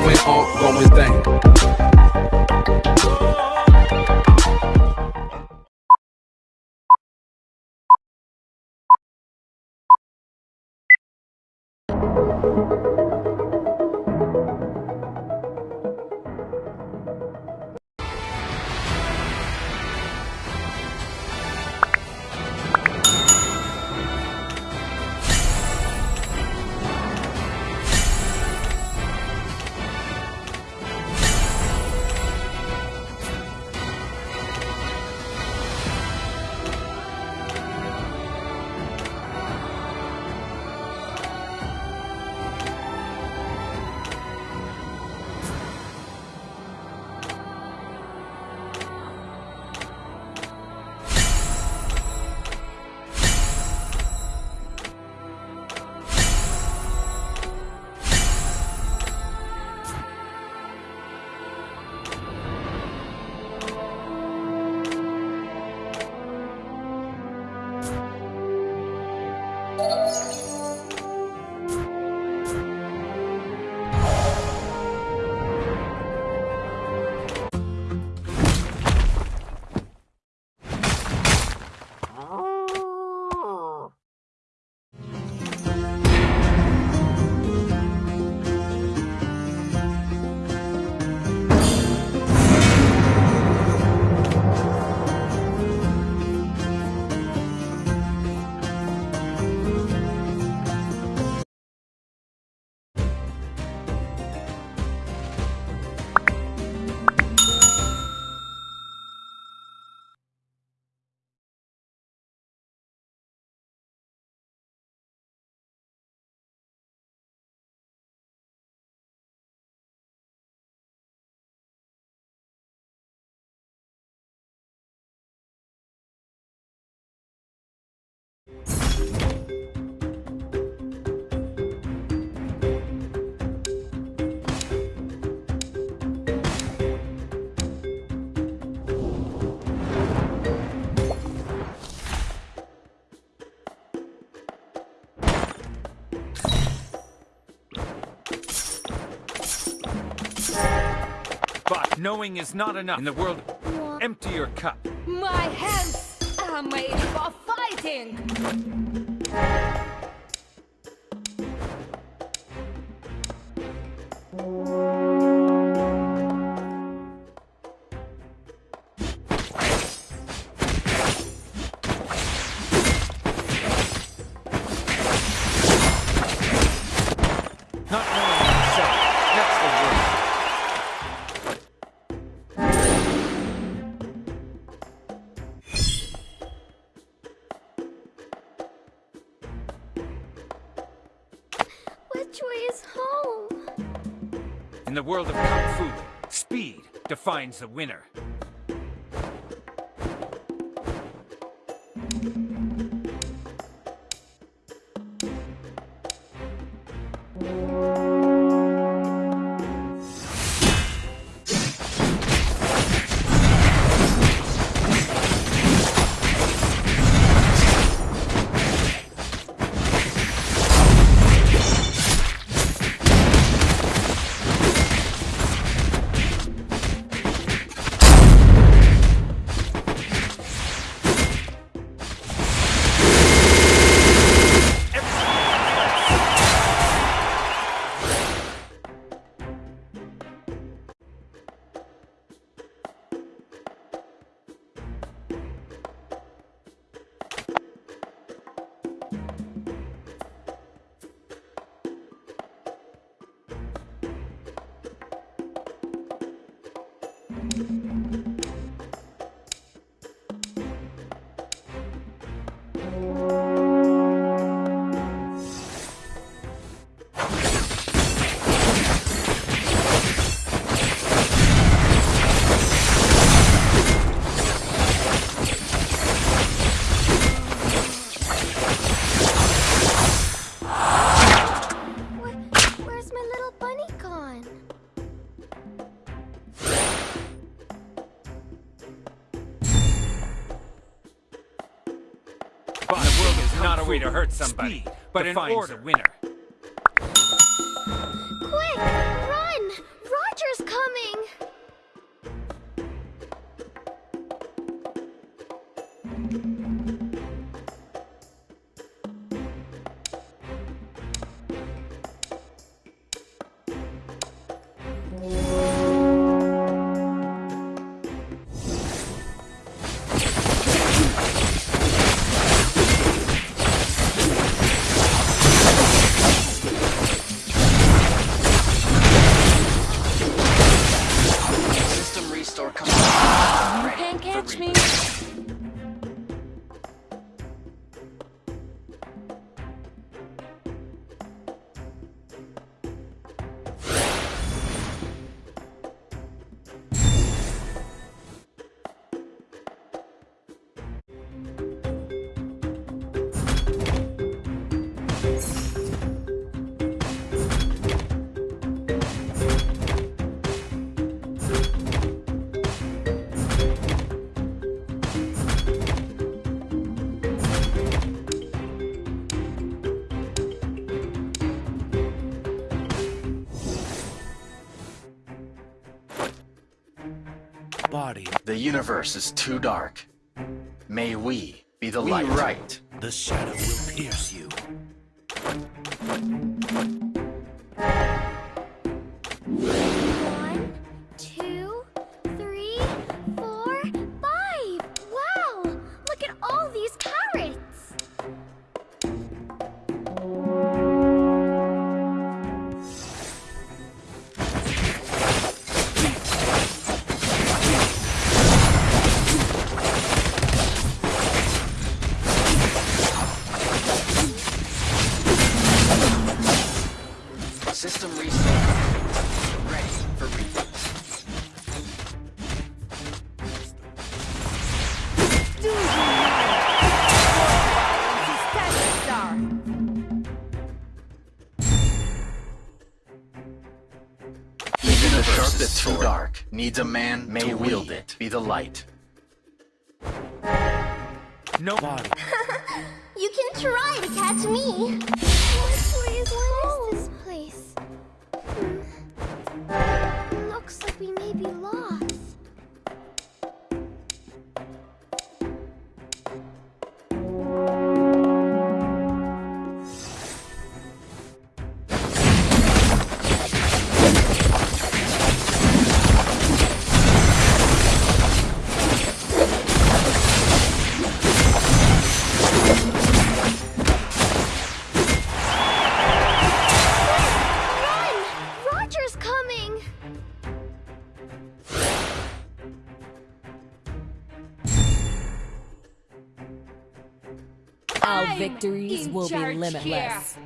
going on, going thing. Knowing is not enough in the world. Empty your cup. My hands are made for fighting! World of kung fu, speed defines the winner. But an order universe is too dark. May we be the light. right. the shadow will pierce you. Light. Limitless. being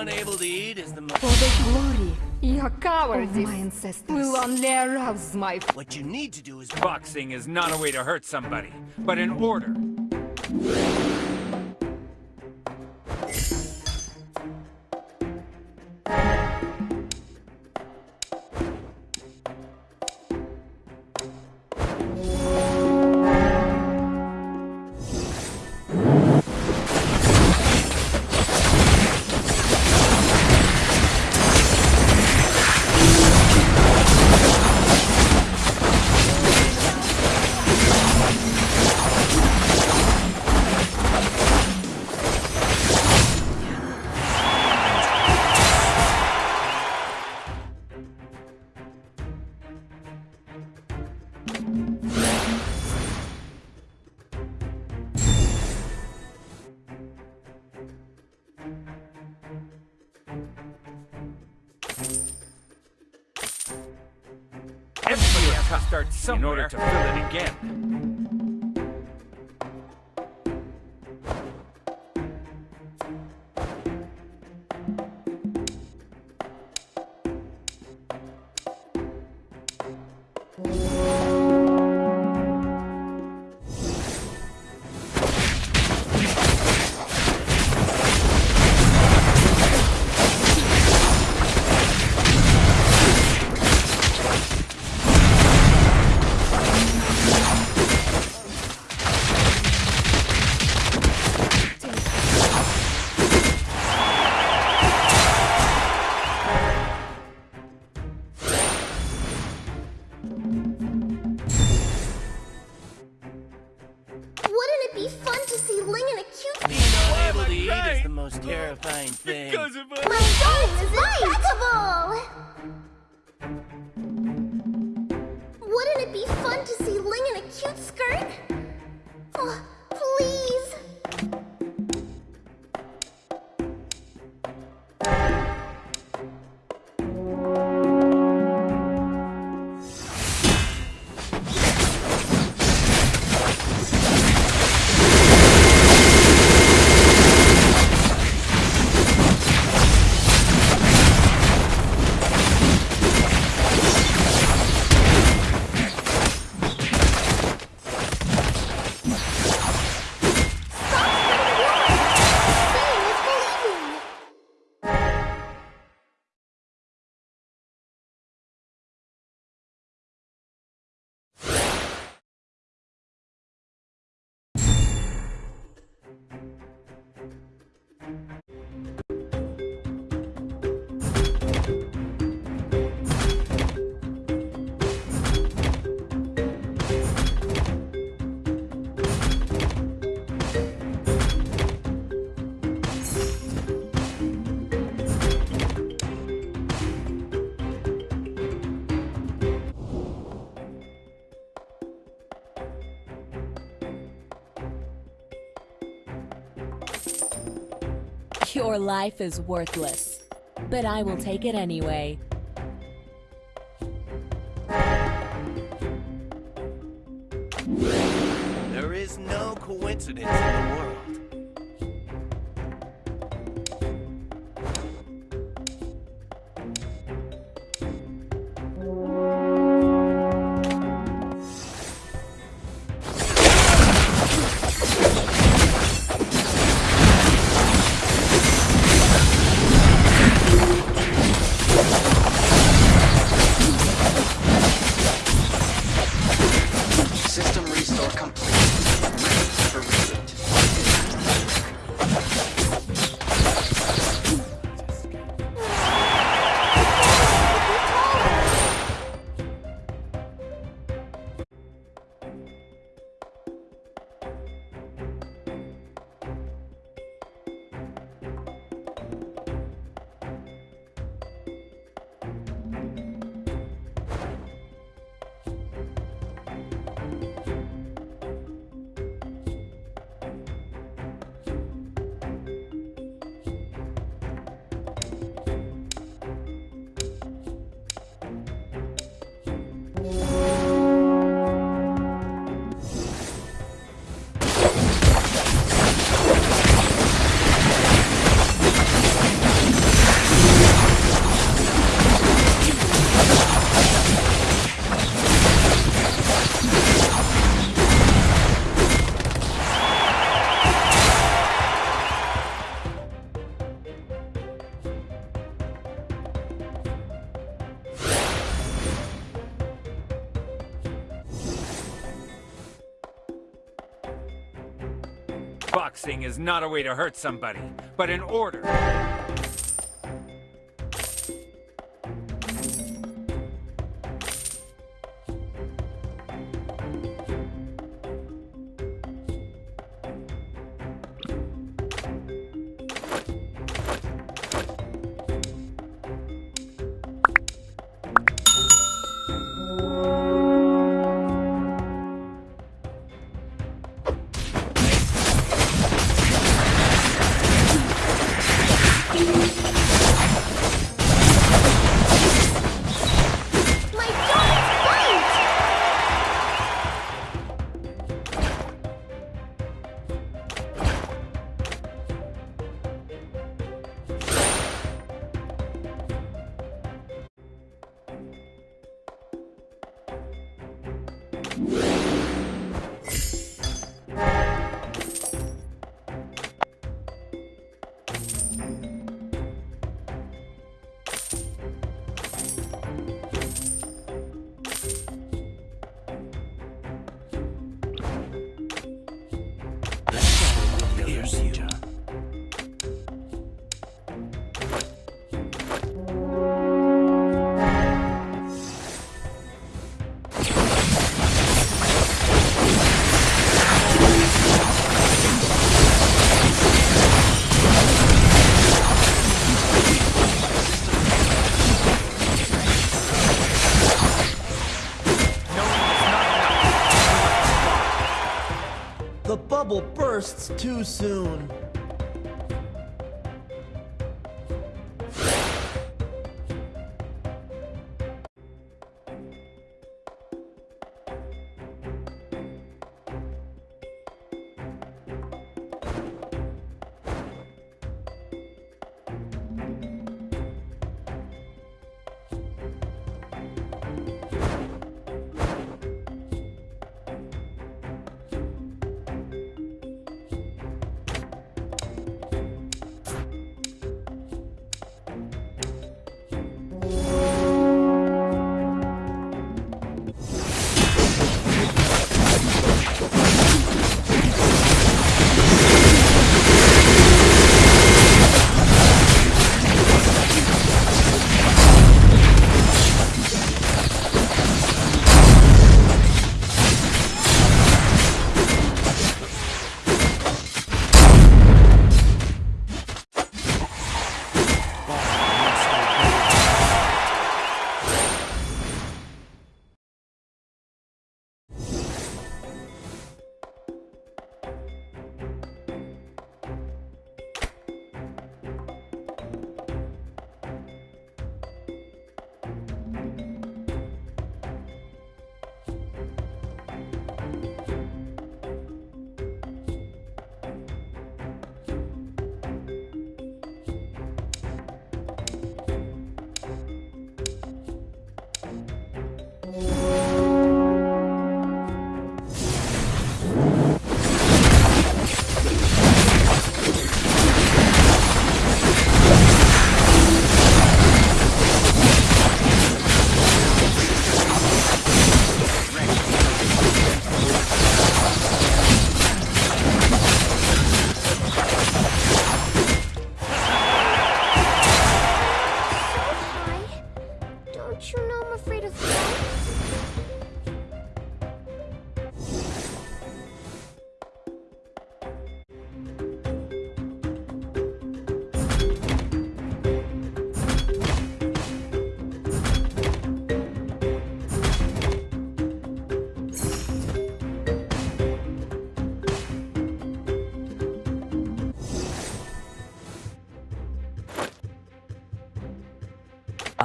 unable to eat is the most. For the glory, your cowardice Of my ancestors. will only arouse my What you need to do is Boxing is not a way to hurt somebody, but an order. Terrifying thing. Because Your life is worthless, but I will take it anyway. There is no coincidence in the world. Not a way to hurt somebody, but an order. Bursts too soon.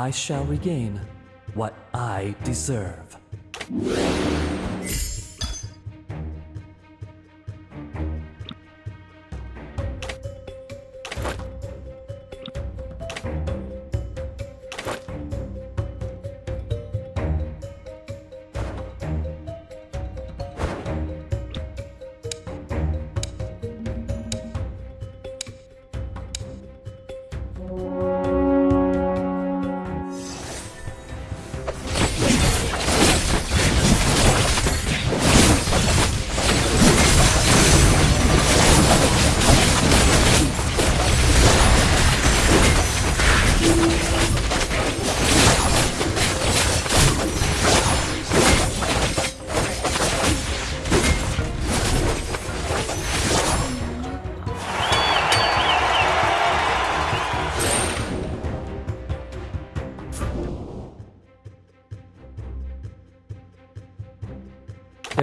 I shall regain what I deserve.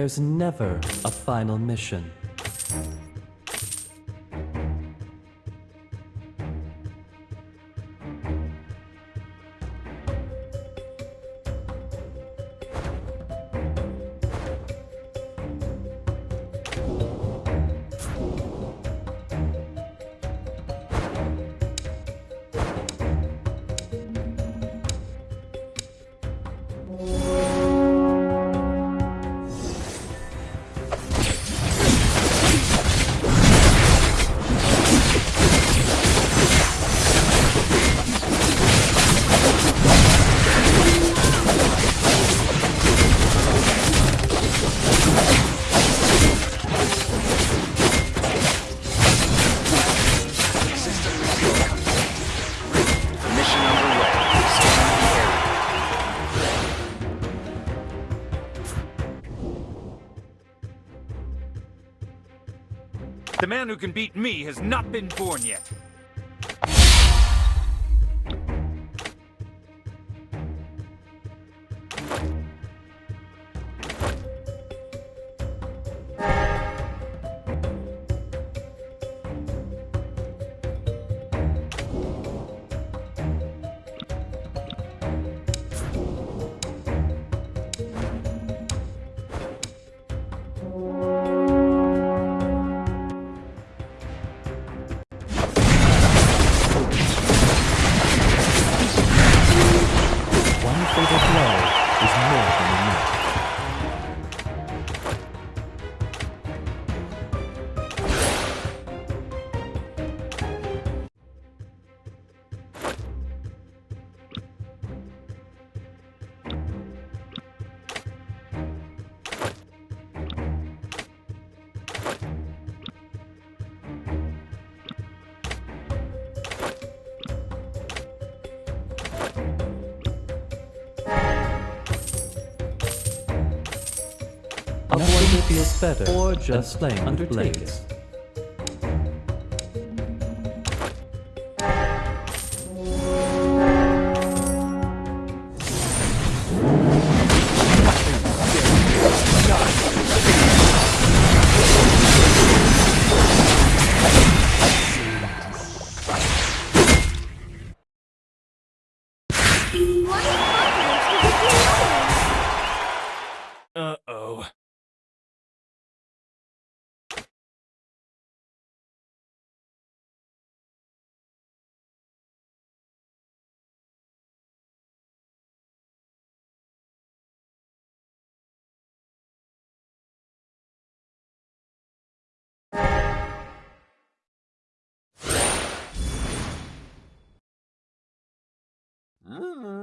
There's never a final mission. Man who can beat me has not been born yet. Better or just plain undertake it. Boxing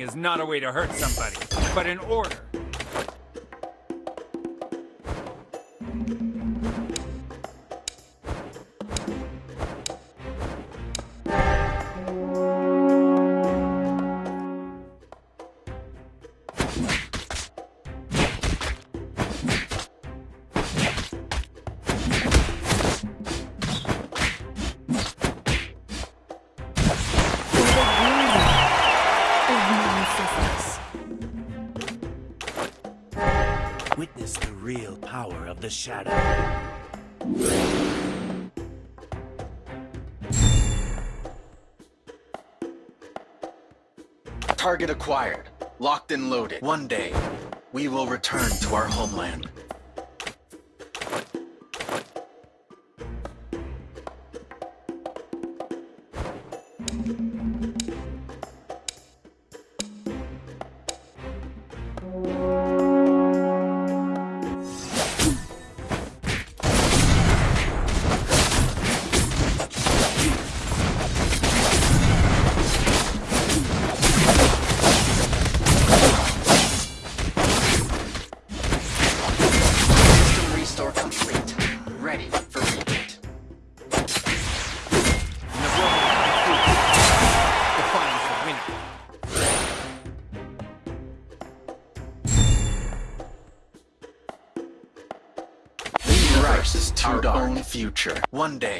is not a way to hurt somebody, but an order. The shadow. Target acquired. Locked and loaded. One day, we will return to our homeland. One day,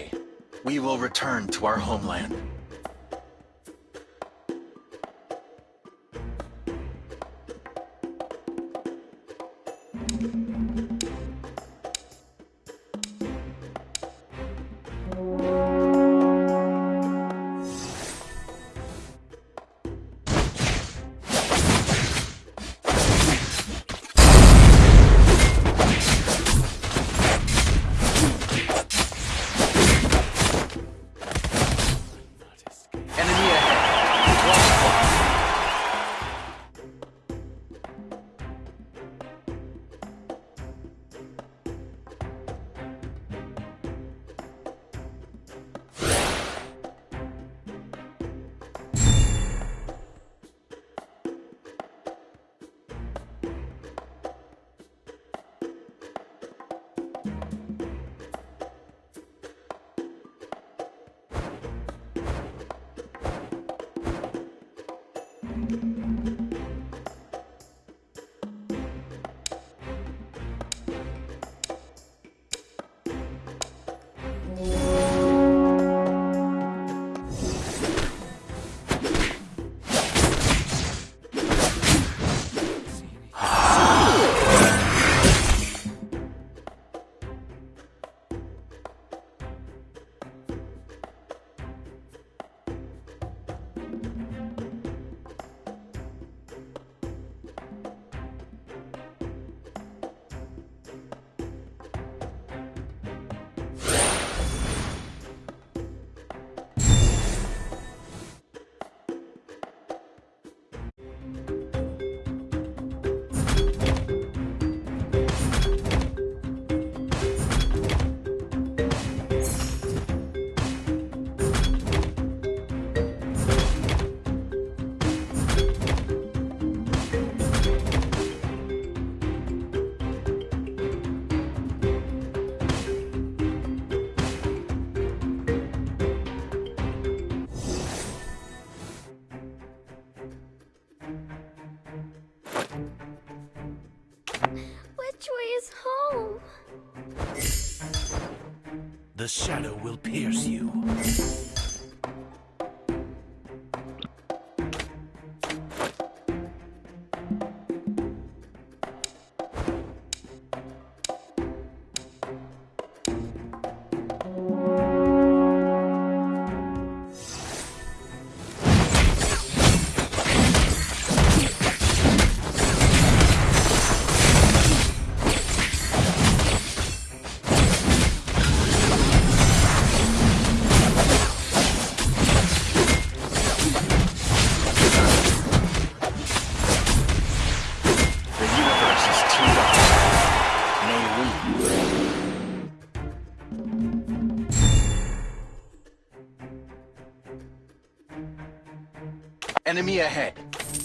Enemy ahead.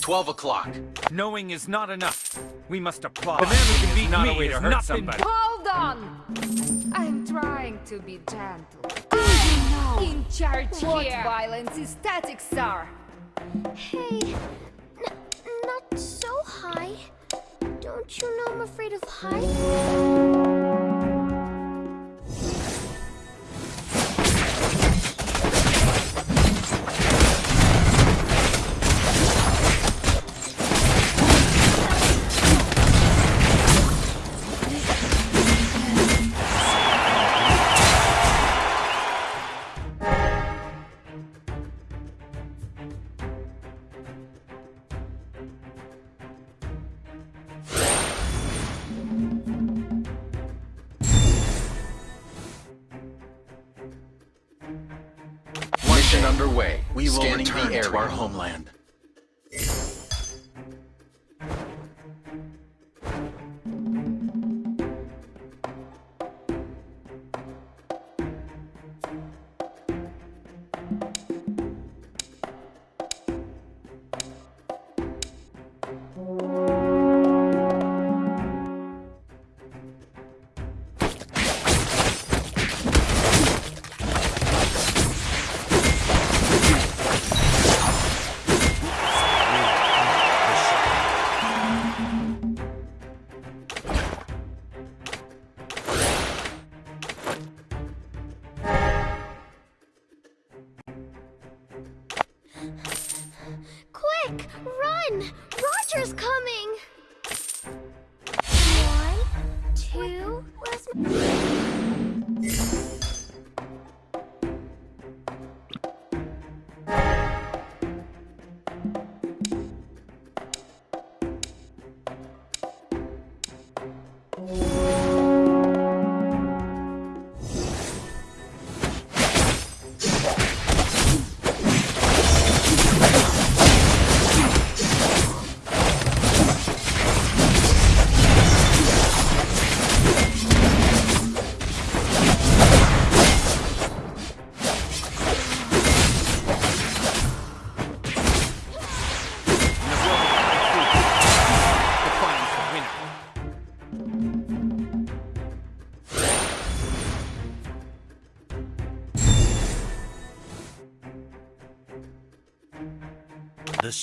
12 o'clock. Knowing is not enough. We must apply. The man who can beat not me a way to hurt not somebody. Hold on! I'm trying to be gentle. You know, in charge what violence is Static Star? Hey, n- not so high. Don't you know I'm afraid of heights?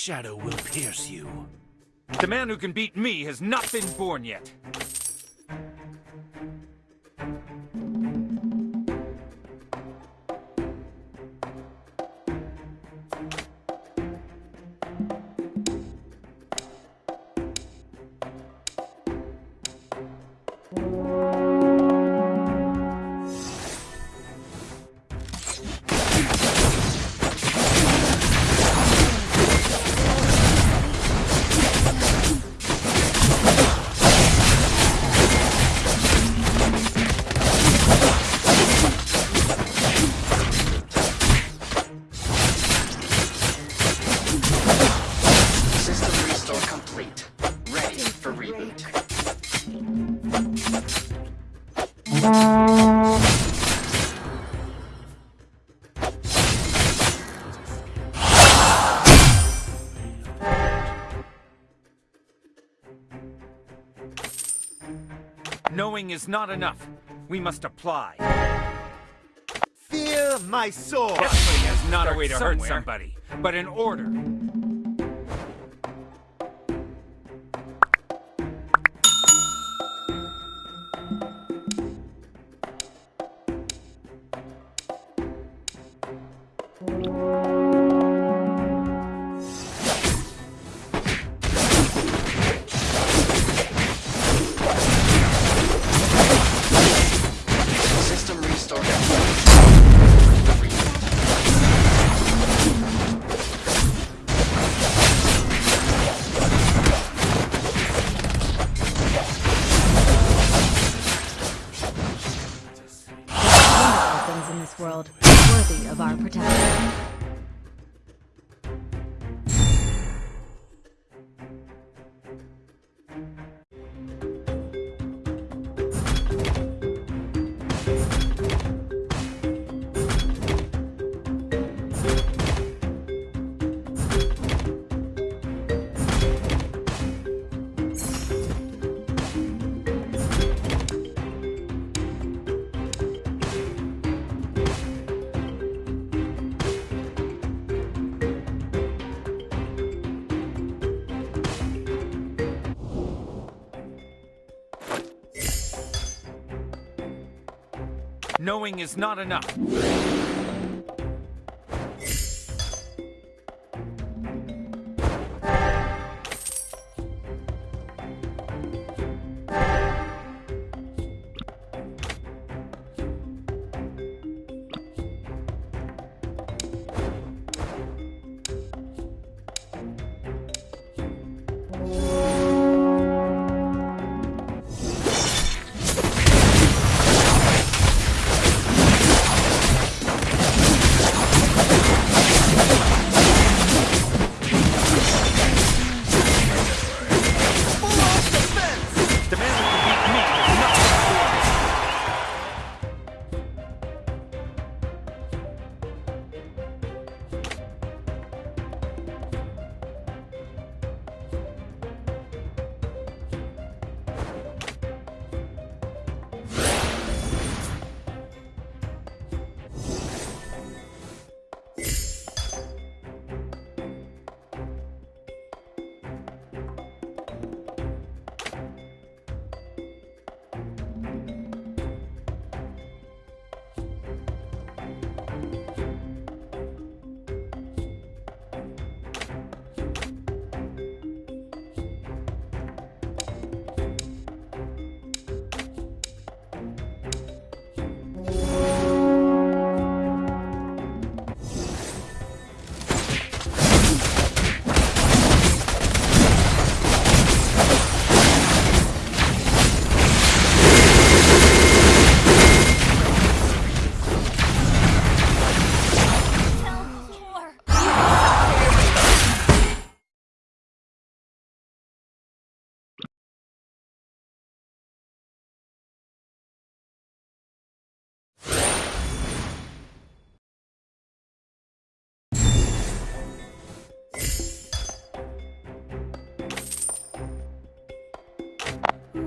Shadow will pierce you. The man who can beat me has not been born yet. Knowing is not enough. We must apply. Fear my sword! Definitely is not a way to hurt somebody, but in order. Knowing is not enough.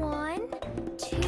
One, two.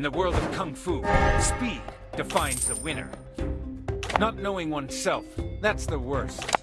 In the world of Kung Fu, speed defines the winner. Not knowing oneself, that's the worst.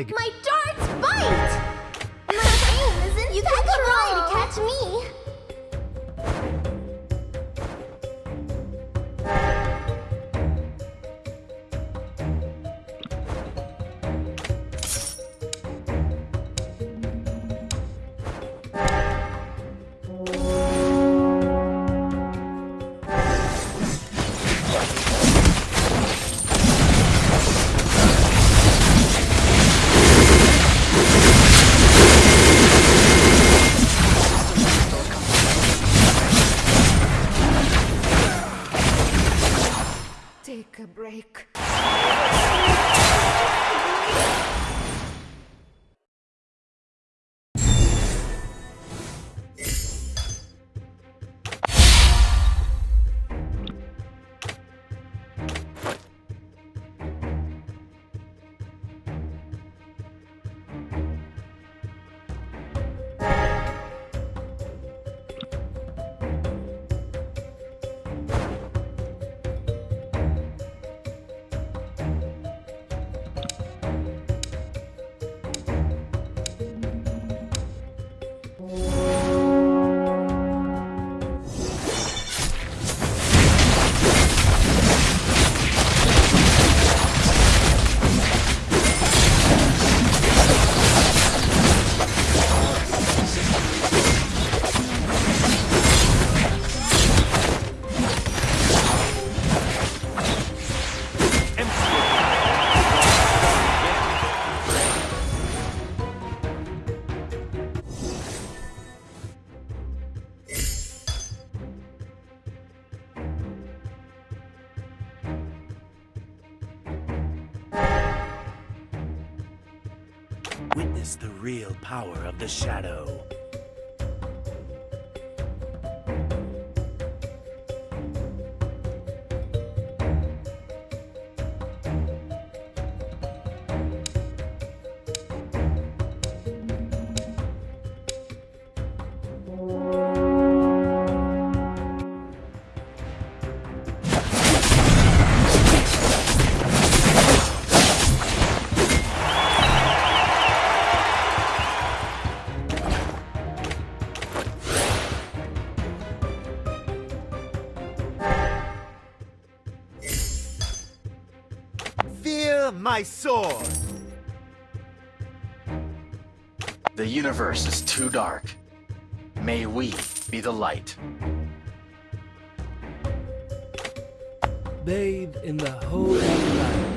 like my my sword! The universe is too dark. May we be the light. Bathe in the holy light.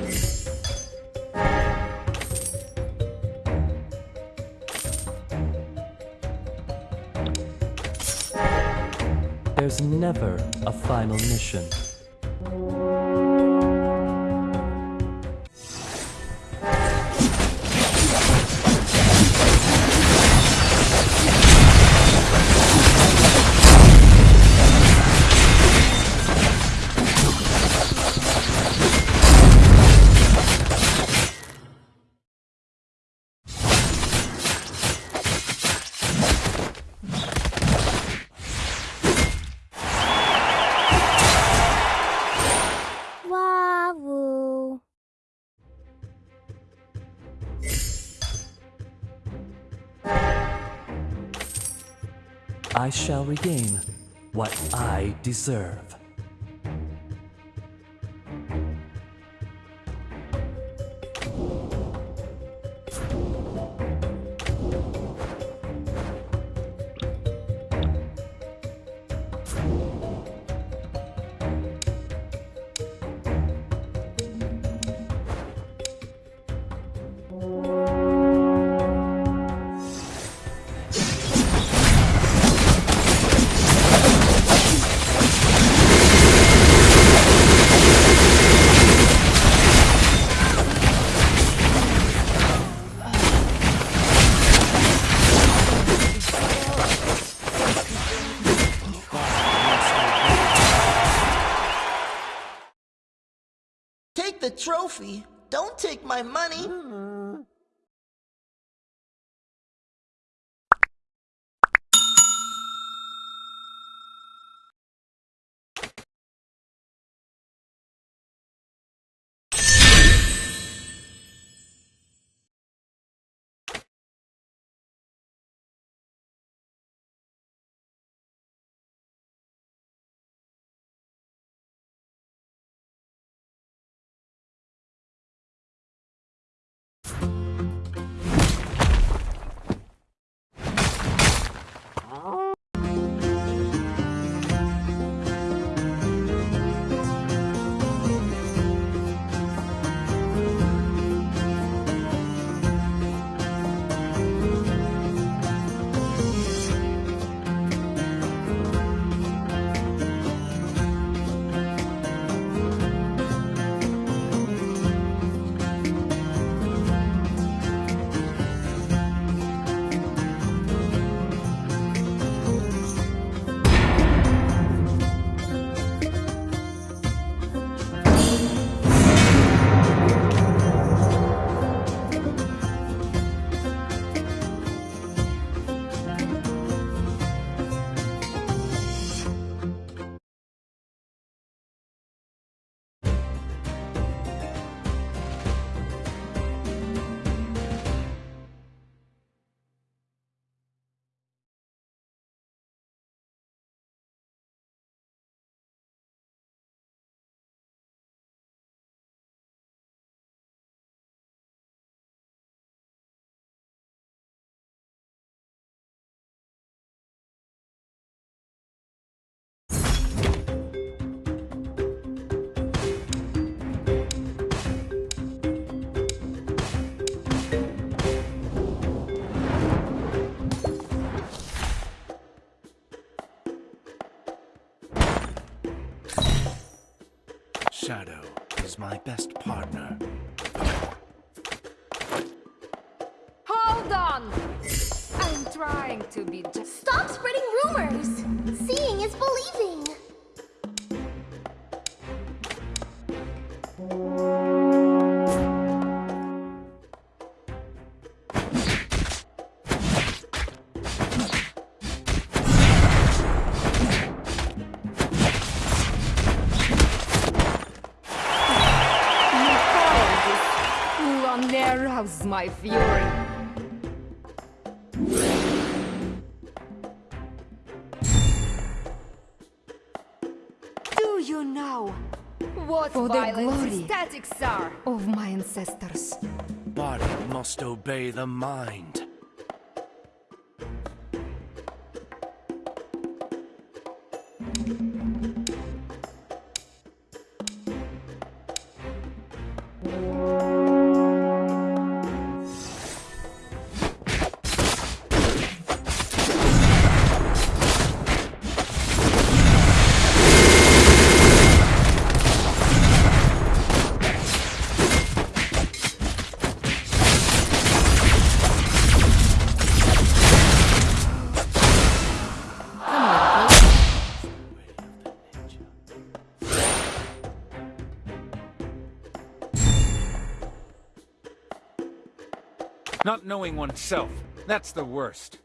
There's never a final mission. I shall regain what I deserve. Best partner. Hold on! I'm trying to be just. Stop spreading rumors! Seeing is believing! You know what For the violent glory statics are of my ancestors? Body must obey the mind. Knowing oneself, that's the worst.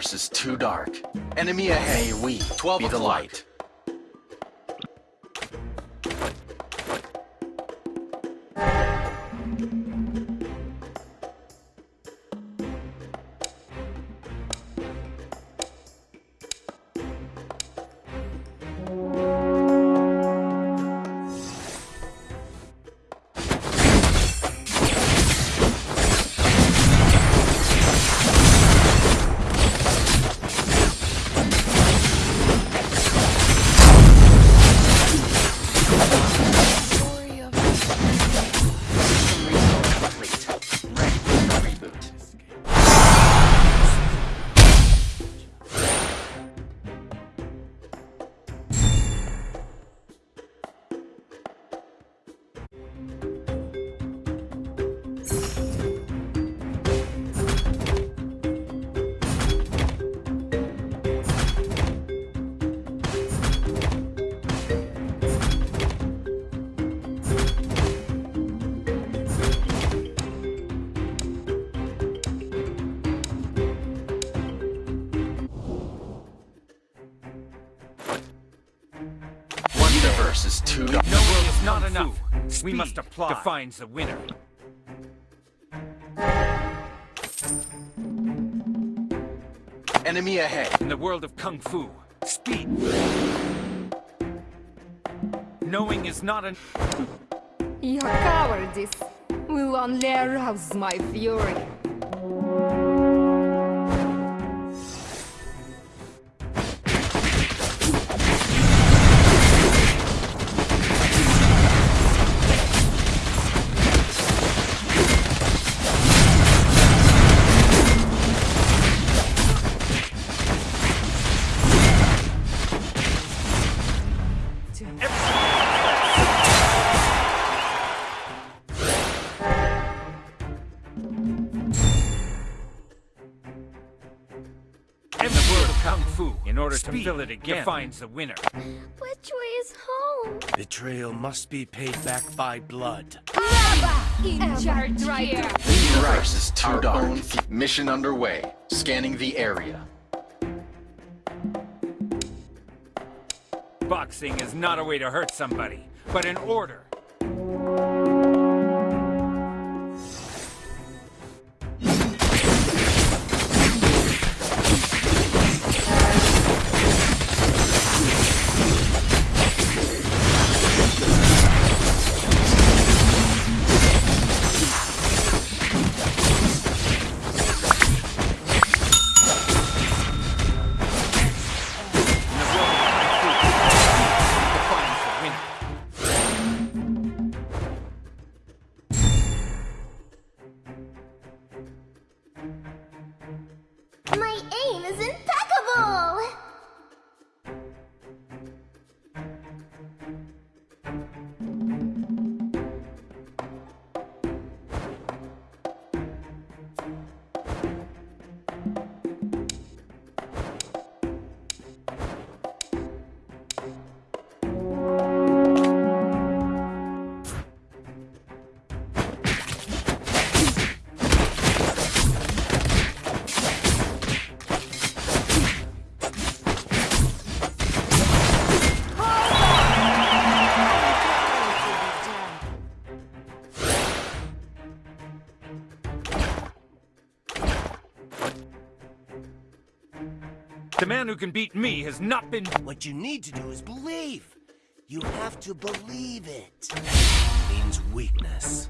Universe is too dark. Enemy ahead, we, 12 be the light. Enough. We must apply. Defines the winner. Enemy ahead. In the world of Kung Fu, speed. Knowing is not an. Your cowardice will only arouse my fury. To fill it again, defines the winner. Which way is home? Betrayal must be paid back by blood. In charge here. The universe is too dark. Mission underway. Scanning the area. Boxing is not a way to hurt somebody, but an order. Man who can beat me has not been... What you need to do is believe. You have to believe it. It means weakness.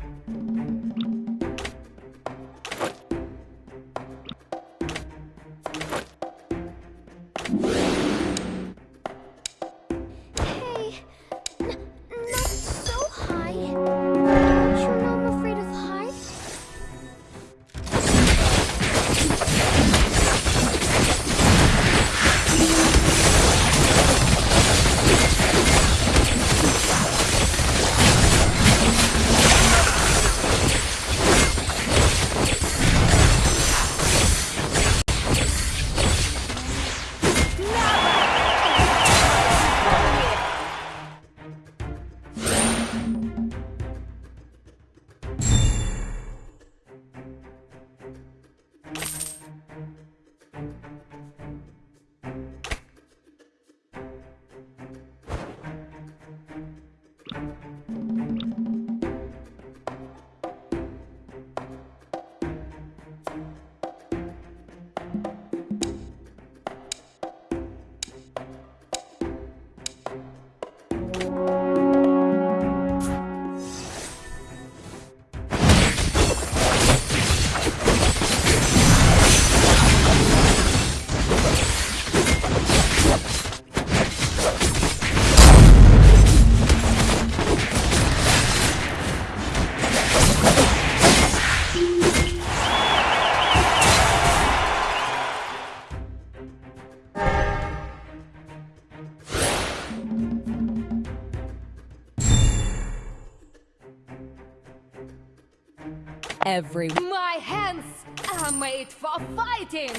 Every My hands are made for fighting!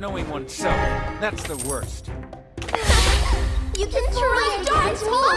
knowing oneself. That's the worst. you can try and dance me!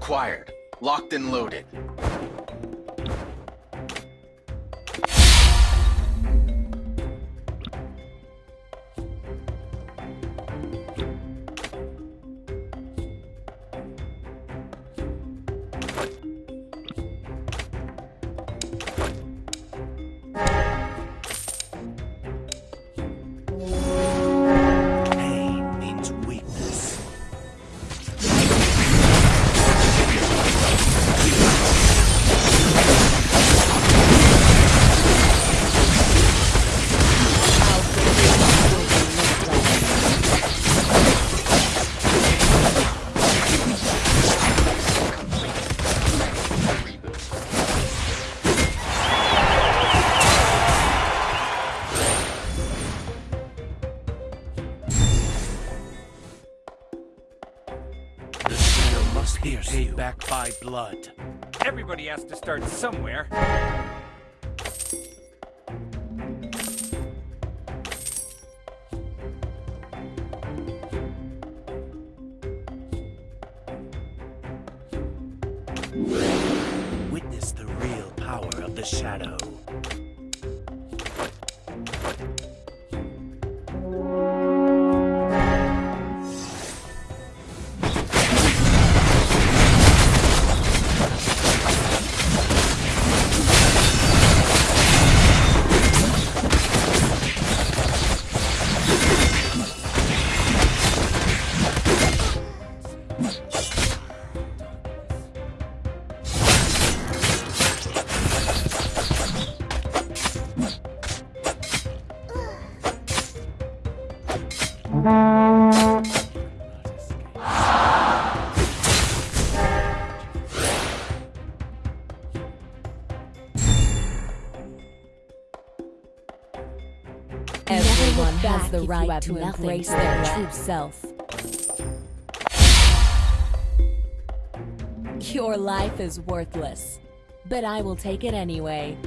acquired. Locked and loaded. back by blood. Everybody has to start somewhere. right to embrace their true self. Your life is worthless, but I will take it anyway.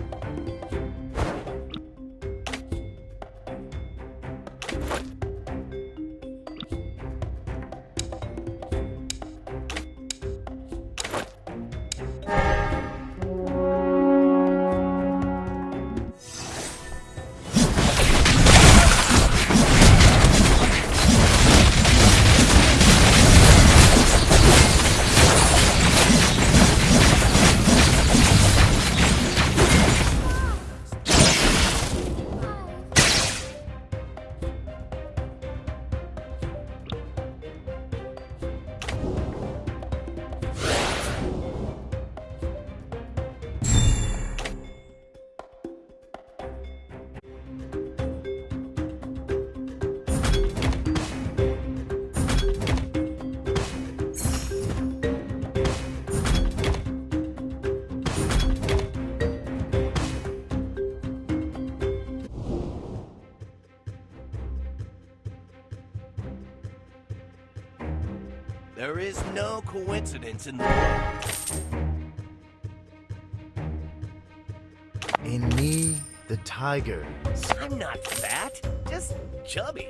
Is no coincidence in the world. In me, the tiger. I'm not fat, just chubby.